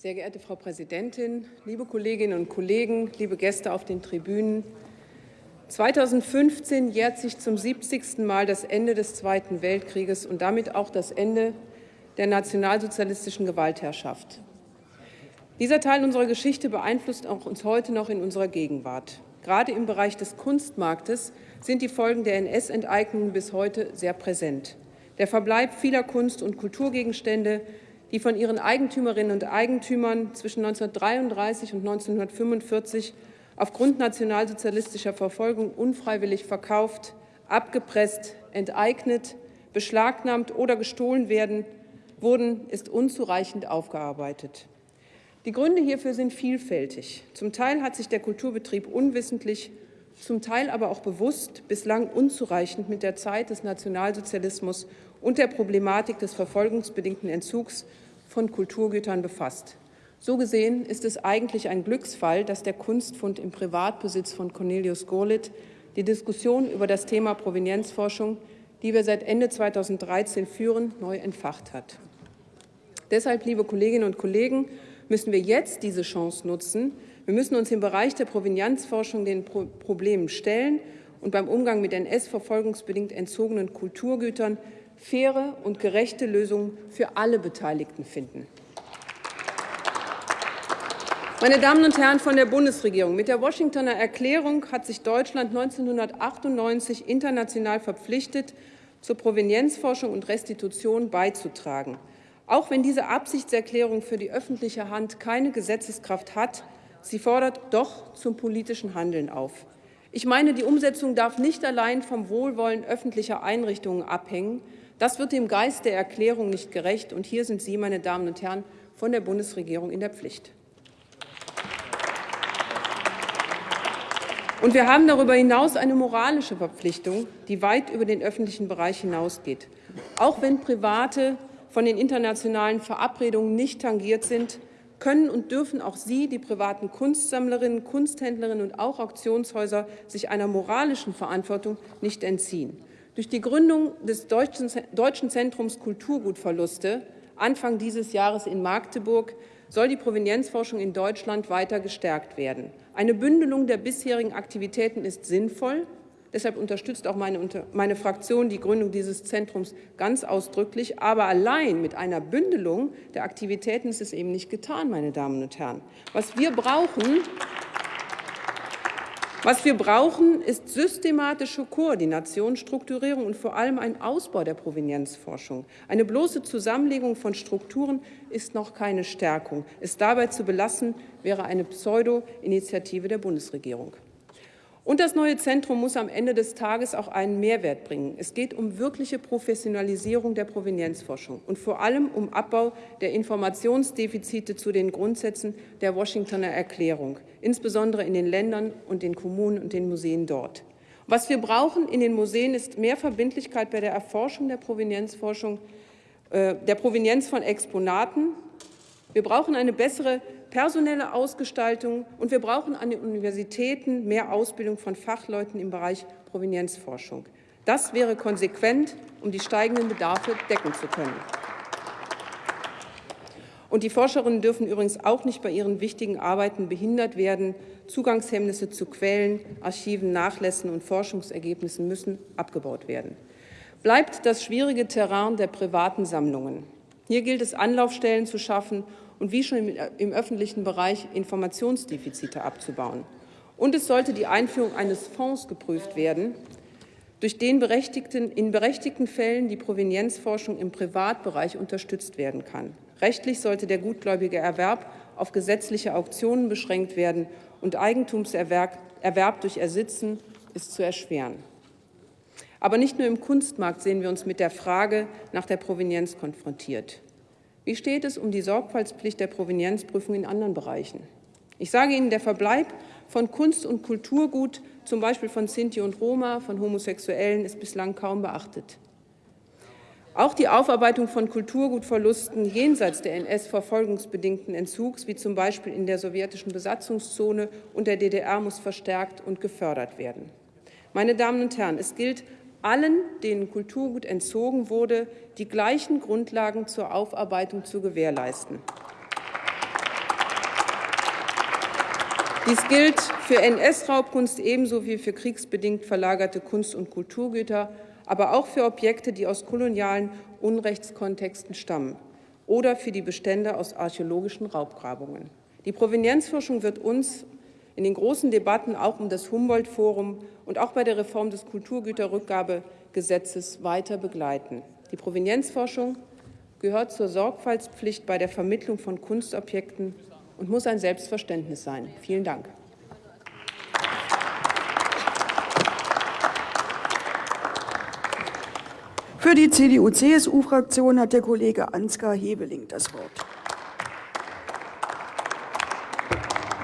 Sehr geehrte Frau Präsidentin, liebe Kolleginnen und Kollegen, liebe Gäste auf den Tribünen! 2015 jährt sich zum 70. Mal das Ende des Zweiten Weltkrieges und damit auch das Ende der nationalsozialistischen Gewaltherrschaft. Dieser Teil unserer Geschichte beeinflusst auch uns heute noch in unserer Gegenwart. Gerade im Bereich des Kunstmarktes sind die Folgen der NS-Enteignung bis heute sehr präsent. Der Verbleib vieler Kunst- und Kulturgegenstände, die von ihren Eigentümerinnen und Eigentümern zwischen 1933 und 1945 aufgrund nationalsozialistischer Verfolgung unfreiwillig verkauft, abgepresst, enteignet, beschlagnahmt oder gestohlen werden, wurden, ist unzureichend aufgearbeitet. Die Gründe hierfür sind vielfältig. Zum Teil hat sich der Kulturbetrieb unwissentlich, zum Teil aber auch bewusst bislang unzureichend mit der Zeit des Nationalsozialismus und der Problematik des verfolgungsbedingten Entzugs von Kulturgütern befasst. So gesehen ist es eigentlich ein Glücksfall, dass der Kunstfund im Privatbesitz von Cornelius Gurlitt die Diskussion über das Thema Provenienzforschung, die wir seit Ende 2013 führen, neu entfacht hat. Deshalb, liebe Kolleginnen und Kollegen, müssen wir jetzt diese Chance nutzen. Wir müssen uns im Bereich der Provenienzforschung den Problemen stellen und beim Umgang mit NS-verfolgungsbedingt entzogenen Kulturgütern faire und gerechte Lösungen für alle Beteiligten finden. Meine Damen und Herren von der Bundesregierung, mit der Washingtoner Erklärung hat sich Deutschland 1998 international verpflichtet, zur Provenienzforschung und Restitution beizutragen. Auch wenn diese Absichtserklärung für die öffentliche Hand keine Gesetzeskraft hat, sie fordert doch zum politischen Handeln auf. Ich meine, die Umsetzung darf nicht allein vom Wohlwollen öffentlicher Einrichtungen abhängen. Das wird dem Geist der Erklärung nicht gerecht. Und hier sind Sie, meine Damen und Herren, von der Bundesregierung in der Pflicht. Und wir haben darüber hinaus eine moralische Verpflichtung, die weit über den öffentlichen Bereich hinausgeht. Auch wenn Private von den internationalen Verabredungen nicht tangiert sind, können und dürfen auch Sie, die privaten Kunstsammlerinnen, Kunsthändlerinnen und auch Auktionshäuser, sich einer moralischen Verantwortung nicht entziehen. Durch die Gründung des Deutschen Zentrums Kulturgutverluste Anfang dieses Jahres in Magdeburg soll die Provenienzforschung in Deutschland weiter gestärkt werden. Eine Bündelung der bisherigen Aktivitäten ist sinnvoll. Deshalb unterstützt auch meine, meine, Fraktion die Gründung dieses Zentrums ganz ausdrücklich. Aber allein mit einer Bündelung der Aktivitäten ist es eben nicht getan, meine Damen und Herren. Was wir brauchen, was wir brauchen, ist systematische Koordination, Strukturierung und vor allem ein Ausbau der Provenienzforschung. Eine bloße Zusammenlegung von Strukturen ist noch keine Stärkung. Es dabei zu belassen, wäre eine Pseudo-Initiative der Bundesregierung. Und das neue Zentrum muss am Ende des Tages auch einen Mehrwert bringen. Es geht um wirkliche Professionalisierung der Provenienzforschung und vor allem um Abbau der Informationsdefizite zu den Grundsätzen der Washingtoner Erklärung, insbesondere in den Ländern und den Kommunen und den Museen dort. Was wir brauchen in den Museen ist mehr Verbindlichkeit bei der Erforschung der Provenienzforschung, äh, der Provenienz von Exponaten. Wir brauchen eine bessere personelle Ausgestaltung und wir brauchen an den Universitäten mehr Ausbildung von Fachleuten im Bereich Provenienzforschung. Das wäre konsequent, um die steigenden Bedarfe decken zu können. Und die Forscherinnen dürfen übrigens auch nicht bei ihren wichtigen Arbeiten behindert werden. Zugangshemmnisse zu Quellen, Archiven, Nachlässen und Forschungsergebnissen müssen abgebaut werden. Bleibt das schwierige Terrain der privaten Sammlungen. Hier gilt es, Anlaufstellen zu schaffen und wie schon im öffentlichen Bereich Informationsdefizite abzubauen. Und es sollte die Einführung eines Fonds geprüft werden, durch den berechtigten, in berechtigten Fällen die Provenienzforschung im Privatbereich unterstützt werden kann. Rechtlich sollte der gutgläubige Erwerb auf gesetzliche Auktionen beschränkt werden und Eigentumserwerb Erwerb durch Ersitzen ist zu erschweren. Aber nicht nur im Kunstmarkt sehen wir uns mit der Frage nach der Provenienz konfrontiert. Wie steht es um die Sorgfaltspflicht der Provenienzprüfung in anderen Bereichen? Ich sage Ihnen, der Verbleib von Kunst- und Kulturgut, zum Beispiel von Sinti und Roma, von Homosexuellen, ist bislang kaum beachtet. Auch die Aufarbeitung von Kulturgutverlusten jenseits der NS-verfolgungsbedingten Entzugs, wie zum Beispiel in der sowjetischen Besatzungszone und der DDR, muss verstärkt und gefördert werden. Meine Damen und Herren, es gilt, allen, denen Kulturgut entzogen wurde, die gleichen Grundlagen zur Aufarbeitung zu gewährleisten. Dies gilt für NS-Raubkunst ebenso wie für kriegsbedingt verlagerte Kunst- und Kulturgüter, aber auch für Objekte, die aus kolonialen Unrechtskontexten stammen oder für die Bestände aus archäologischen Raubgrabungen. Die Provenienzforschung wird uns in den großen Debatten auch um das Humboldt-Forum und auch bei der Reform des Kulturgüterrückgabegesetzes weiter begleiten. Die Provenienzforschung gehört zur Sorgfaltspflicht bei der Vermittlung von Kunstobjekten und muss ein Selbstverständnis sein. Vielen Dank. Für die CDU-CSU-Fraktion hat der Kollege Ansgar Hebeling das Wort.